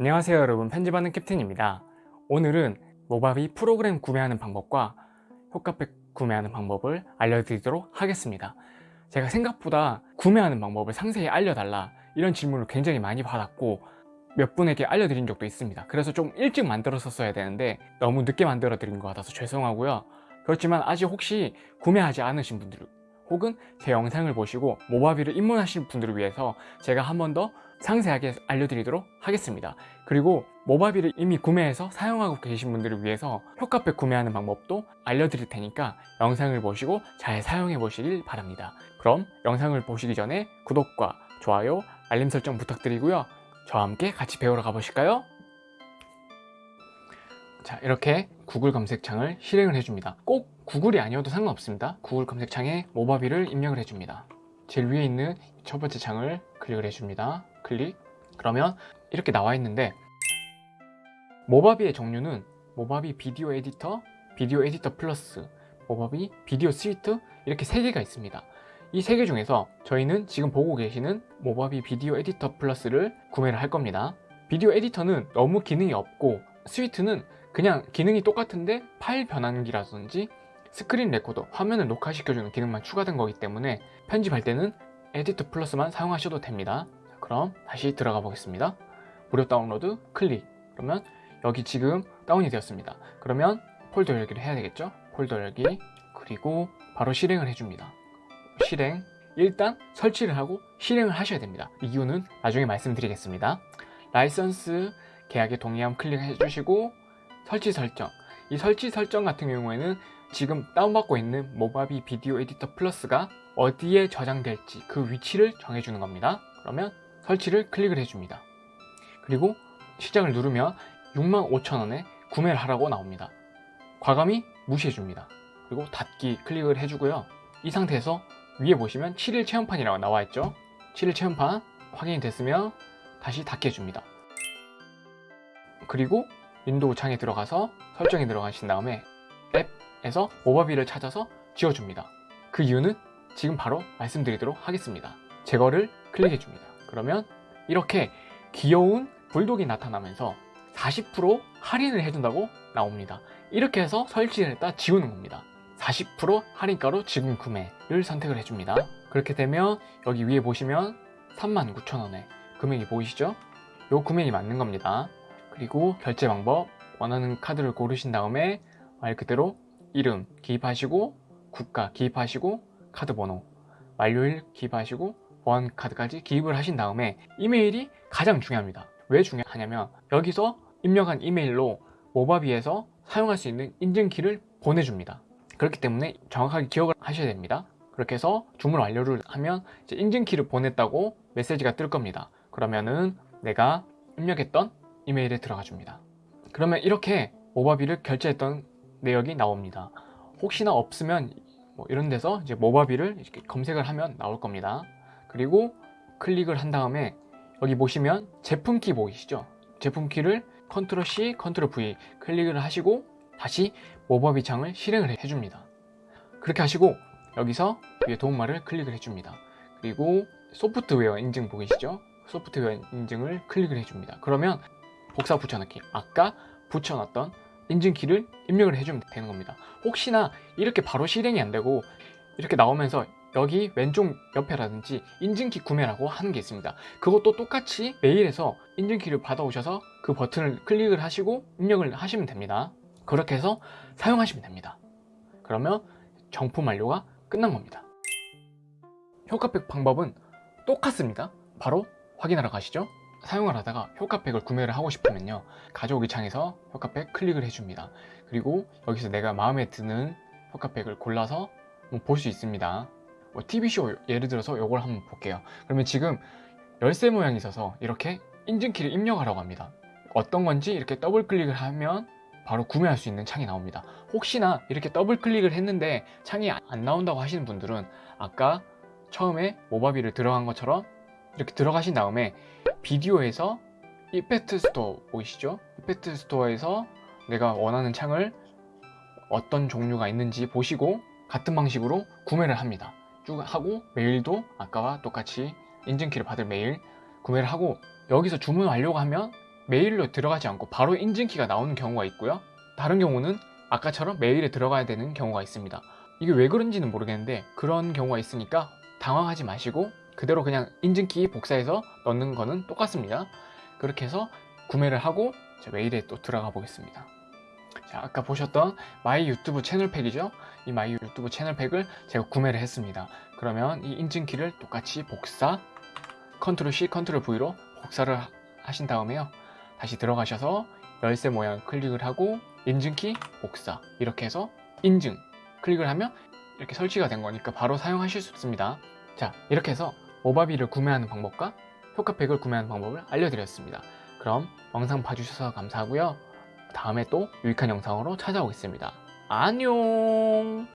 안녕하세요 여러분. 편집하는 캡틴입니다. 오늘은 모바비 프로그램 구매하는 방법과 효과팩 구매하는 방법을 알려드리도록 하겠습니다. 제가 생각보다 구매하는 방법을 상세히 알려달라 이런 질문을 굉장히 많이 받았고 몇 분에게 알려드린 적도 있습니다. 그래서 좀 일찍 만들었었어야 되는데 너무 늦게 만들어 드린 것 같아서 죄송하고요. 그렇지만 아직 혹시 구매하지 않으신 분들 혹은 제 영상을 보시고 모바비를 입문하신 분들을 위해서 제가 한 번 더 상세하게 알려드리도록 하겠습니다. 그리고 모바비를 이미 구매해서 사용하고 계신 분들을 위해서 효과팩 구매하는 방법도 알려드릴 테니까 영상을 보시고 잘 사용해 보시길 바랍니다. 그럼 영상을 보시기 전에 구독과 좋아요, 알림 설정 부탁드리고요. 저와 함께 같이 배우러 가보실까요? 자 이렇게 구글 검색창을 실행을 해줍니다. 꼭 구글이 아니어도 상관없습니다. 구글 검색창에 모바비를 입력을 해줍니다. 제일 위에 있는 첫 번째 창을 클릭을 해줍니다. 클릭. 그러면 이렇게 나와 있는데 Movavi의 종류는 Movavi Video Editor, Video Editor Plus, Movavi Video Suite 이렇게 세 개가 있습니다. 이 세 개 중에서 저희는 지금 보고 계시는 Movavi Video Editor Plus를 구매를 할 겁니다. Video Editor는 너무 기능이 없고 Suite는 그냥 기능이 똑같은데 파일 변환기라든지 Screen Recorder, 화면을 녹화시켜주는 기능만 추가된 거기 때문에 편집할 때는 Editor Plus만 사용하셔도 됩니다. 그럼 다시 들어가 보겠습니다. 무료 다운로드 클릭. 그러면 여기 지금 다운이 되었습니다. 그러면 폴더 열기를 해야 되겠죠? 폴더 열기 그리고 바로 실행을 해줍니다. 실행. 일단 설치를 하고 실행을 하셔야 됩니다. 이유는 나중에 말씀드리겠습니다. 라이선스 계약에 동의함 클릭해 주시고 설치 설정. 이 설치 설정 같은 경우에는 지금 다운받고 있는 모바비 비디오 에디터 플러스가 어디에 저장될지 그 위치를 정해주는 겁니다. 그러면 설치를 클릭을 해줍니다. 그리고 시작을 누르면 65,000원에 구매를 하라고 나옵니다. 과감히 무시해줍니다. 그리고 닫기 클릭을 해주고요. 이 상태에서 위에 보시면 7일 체험판이라고 나와 있죠? 7일 체험판 확인이 됐으면 다시 닫기 해줍니다. 그리고 윈도우 창에 들어가서 설정에 들어가신 다음에 앱에서 Movavi를 찾아서 지워줍니다. 그 이유는 지금 바로 말씀드리도록 하겠습니다. 제거를 클릭해 줍니다. 그러면 이렇게 귀여운 불독이 나타나면서 40% 할인을 해준다고 나옵니다. 이렇게 해서 설치를 했다 지우는 겁니다. 40% 할인가로 지금 구매를 선택을 해줍니다. 그렇게 되면 여기 위에 보시면 39,000원에 금액이 보이시죠? 요 금액이 맞는 겁니다 그리고 결제 방법 원하는 카드를 고르신 다음에 말 그대로 이름 기입하시고 국가 기입하시고 카드 번호 만료일 기입하시고 보안 카드까지 기입을 하신 다음에 이메일이 가장 중요합니다. 왜 중요하냐면 여기서 입력한 이메일로 모바비에서 사용할 수 있는 인증키를 보내줍니다. 그렇기 때문에 정확하게 기억을 하셔야 됩니다. 그렇게 해서 주문 완료를 하면 이제 인증키를 보냈다고 메시지가 뜰 겁니다. 그러면은 내가 입력했던 이메일에 들어가 줍니다. 그러면 이렇게 Movavi를 결제했던 내역이 나옵니다. 혹시나 없으면 뭐 이런 데서 이제 Movavi를 이렇게 검색을 하면 나올 겁니다. 그리고 클릭을 한 다음에 여기 보시면 제품키 보이시죠? 제품키를 Control C, Control V 클릭을 하시고 다시 모바비 창을 실행을 해줍니다. 그렇게 하시고 여기서 위에 도움말을 클릭을 해줍니다. 그리고 소프트웨어 인증 보이시죠? 소프트웨어 인증을 클릭을 해줍니다. 그러면 복사 붙여넣기 아까 붙여놨던 인증키를 입력을 해주면 되는 겁니다. 혹시나 이렇게 바로 실행이 안 되고 이렇게 나오면서 여기 왼쪽 옆에라든지 인증키 구매라고 하는 게 있습니다. 그것도 똑같이 메일에서 인증키를 받아오셔서 그 버튼을 클릭을 하시고 입력을 하시면 됩니다. 그렇게 해서 사용하시면 됩니다. 그러면 정품 완료가 끝난 겁니다. 효과팩 방법은 똑같습니다. 바로 확인하러 가시죠 사용을 하다가 효과팩을 구매를 하고 싶으면요. 가져오기 창에서 효과팩 클릭을 해줍니다. 그리고 여기서 내가 마음에 드는 효과팩을 골라서 볼 수 있습니다. 뭐 TV쇼 예를 들어서 이걸 한번 볼게요. 그러면 지금 열쇠 모양이 있어서 이렇게 인증키를 입력하라고 합니다. 어떤 건지 이렇게 더블 클릭을 하면 바로 구매할 수 있는 창이 나옵니다. 혹시나 이렇게 더블 클릭을 했는데 창이 안 나온다고 하시는 분들은 아까 처음에 Movavi를 들어간 것처럼 이렇게 들어가신 다음에 비디오에서 Effect Store 보이시죠? Effect Store에서 내가 원하는 창을 어떤 종류가 있는지 보시고 같은 방식으로 구매를 합니다 쭉 하고 메일도 아까와 똑같이 인증키를 받을 메일 구매를 하고 여기서 주문 완료가 하면 메일로 들어가지 않고 바로 인증키가 나오는 경우가 있고요. 다른 경우는 아까처럼 메일에 들어가야 되는 경우가 있습니다. 이게 왜 그런지는 모르겠는데 그런 경우가 있으니까 당황하지 마시고 그대로 그냥 인증키 복사해서 넣는 거는 똑같습니다. 그렇게 해서 구매를 하고 제 메일에 또 들어가 보겠습니다. 자, 아까 보셨던 My YouTube Channel Pack이죠? 이 My YouTube Channel Pack을 제가 구매를 했습니다. 그러면 이 인증키를 똑같이 복사, 컨트롤 C, 컨트롤 V로 복사를 하- 하신 다음에요. 다시 들어가셔서 열쇠 모양 클릭을 하고 인증키 복사 이렇게 해서 인증 클릭을 하면 이렇게 설치가 된 거니까 바로 사용하실 수 있습니다. 자, 이렇게 해서 모바비를 구매하는 방법과 효과팩을 구매하는 방법을 알려드렸습니다. 그럼 영상 봐주셔서 감사하고요. 다음에 또 유익한 영상으로 찾아오겠습니다. 안녕!